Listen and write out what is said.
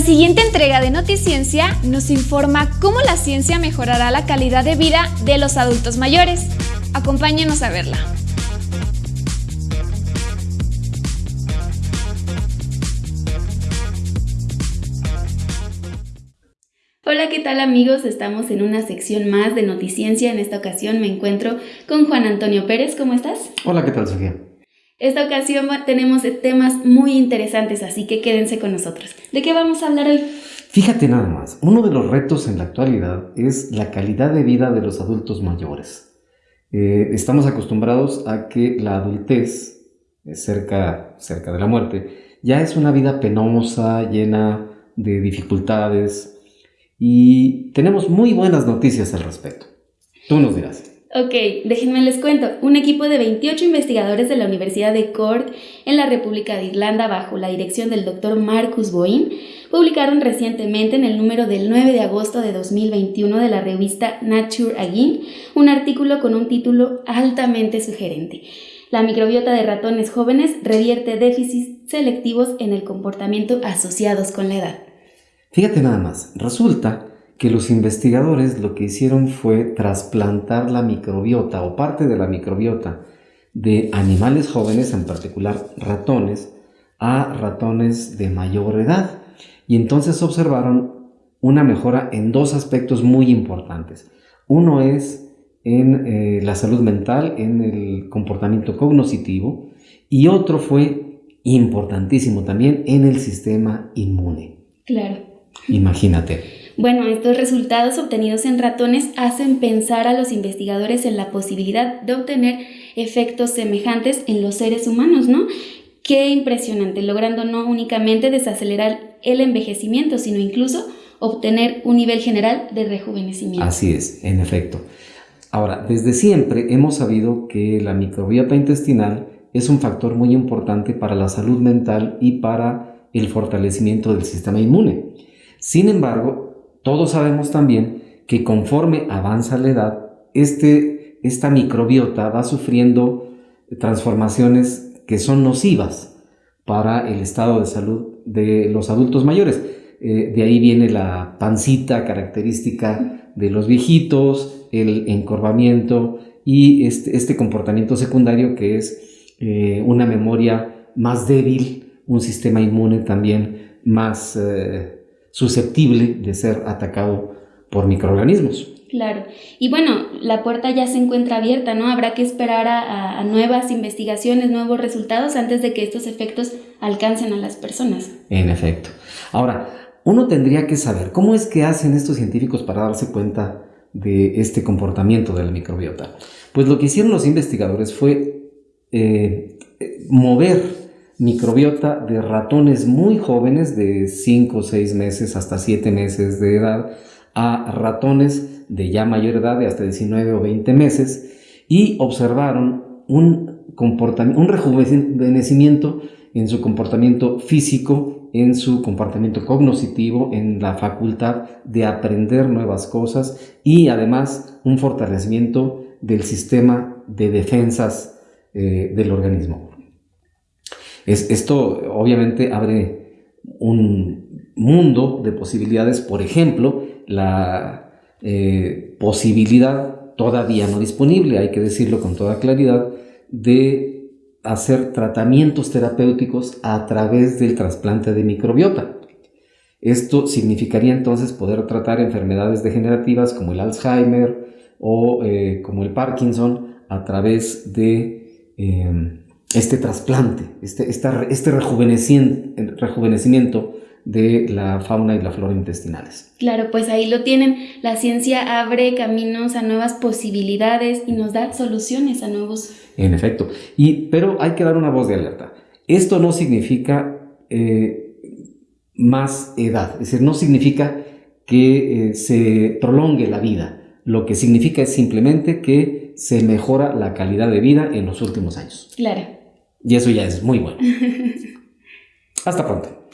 siguiente entrega de Noticiencia nos informa cómo la ciencia mejorará la calidad de vida de los adultos mayores. Acompáñenos a verla. Hola, ¿qué tal amigos? Estamos en una sección más de Noticiencia. En esta ocasión me encuentro con Juan Antonio Pérez. ¿Cómo estás? Hola, ¿qué tal, Sofía? Esta ocasión tenemos temas muy interesantes, así que quédense con nosotros. ¿De qué vamos a hablar hoy? Fíjate nada más, uno de los retos en la actualidad es la calidad de vida de los adultos mayores. Eh, estamos acostumbrados a que la adultez, eh, cerca, cerca de la muerte, ya es una vida penosa, llena de dificultades, y tenemos muy buenas noticias al respecto. Tú nos dirás. Ok, déjenme les cuento. Un equipo de 28 investigadores de la Universidad de Cork en la República de Irlanda, bajo la dirección del doctor Marcus Boyne, publicaron recientemente en el número del 9 de agosto de 2021 de la revista Nature Again un artículo con un título altamente sugerente. La microbiota de ratones jóvenes revierte déficits selectivos en el comportamiento asociados con la edad. Fíjate nada más, resulta que los investigadores lo que hicieron fue trasplantar la microbiota o parte de la microbiota de animales jóvenes, en particular ratones, a ratones de mayor edad. Y entonces observaron una mejora en dos aspectos muy importantes. Uno es en eh, la salud mental, en el comportamiento cognoscitivo, y otro fue importantísimo también en el sistema inmune. Claro. Imagínate. Bueno, estos resultados obtenidos en ratones hacen pensar a los investigadores en la posibilidad de obtener efectos semejantes en los seres humanos, ¿no? Qué impresionante, logrando no únicamente desacelerar el envejecimiento, sino incluso obtener un nivel general de rejuvenecimiento. Así es, en efecto. Ahora, desde siempre hemos sabido que la microbiota intestinal es un factor muy importante para la salud mental y para el fortalecimiento del sistema inmune. Sin embargo, todos sabemos también que conforme avanza la edad, este, esta microbiota va sufriendo transformaciones que son nocivas para el estado de salud de los adultos mayores. Eh, de ahí viene la pancita característica de los viejitos, el encorvamiento y este, este comportamiento secundario que es eh, una memoria más débil, un sistema inmune también más eh, susceptible de ser atacado por microorganismos. Claro. Y bueno, la puerta ya se encuentra abierta, ¿no? Habrá que esperar a, nuevas investigaciones, nuevos resultados antes de que estos efectos alcancen a las personas. En efecto. Ahora, uno tendría que saber cómo es que hacen estos científicos para darse cuenta de este comportamiento de la microbiota. Pues lo que hicieron los investigadores fue eh, mover microbiota de ratones muy jóvenes de 5 o 6 meses hasta 7 meses de edad a ratones de ya mayor edad de hasta 19 o 20 meses y observaron un, un rejuvenecimiento en su comportamiento físico, en su comportamiento cognitivo, en la facultad de aprender nuevas cosas y además un fortalecimiento del sistema de defensas eh, del organismo esto obviamente abre un mundo de posibilidades, por ejemplo, la eh, posibilidad todavía no disponible, hay que decirlo con toda claridad, de hacer tratamientos terapéuticos a través del trasplante de microbiota. Esto significaría entonces poder tratar enfermedades degenerativas como el Alzheimer o eh, como el Parkinson a través de eh, este trasplante, este, este rejuvenecimiento de la fauna y la flora intestinales. Claro, pues ahí lo tienen. La ciencia abre caminos a nuevas posibilidades y nos da soluciones a nuevos. En efecto. Y, pero hay que dar una voz de alerta. Esto no significa eh, más edad, es decir, no significa que eh, se prolongue la vida. Lo que significa es simplemente que se mejora la calidad de vida en los últimos años. Claro. Y eso ya es muy bueno. Hasta pronto.